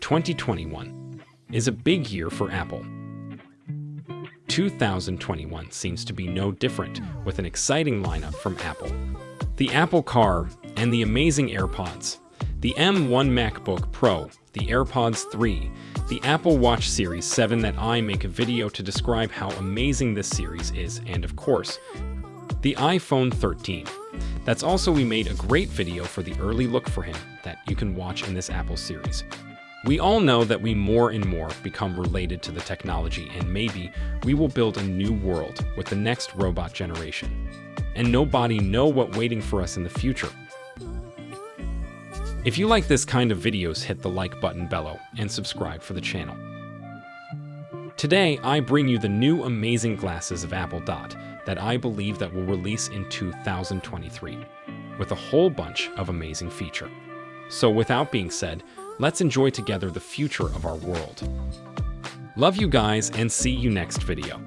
2021 is a big year for Apple. 2021 seems to be no different, with an exciting lineup from Apple. The Apple Car and the amazing AirPods, the M1 MacBook Pro, the AirPods 3, the Apple Watch Series 7 that I make a video to describe how amazing this series is, and of course, the iPhone 13. That's also we made a great video for the early look for him that you can watch in this Apple series. We all know that we more and more become related to the technology and maybe we will build a new world with the next robot generation. And nobody know what waiting for us in the future. If you like this kind of videos, hit the like button below and subscribe for the channel. Today, I bring you the new amazing glasses of Apple Dot that I believe that will release in 2023 with a whole bunch of amazing feature. So without being said, let's enjoy together the future of our world. Love you guys and see you next video.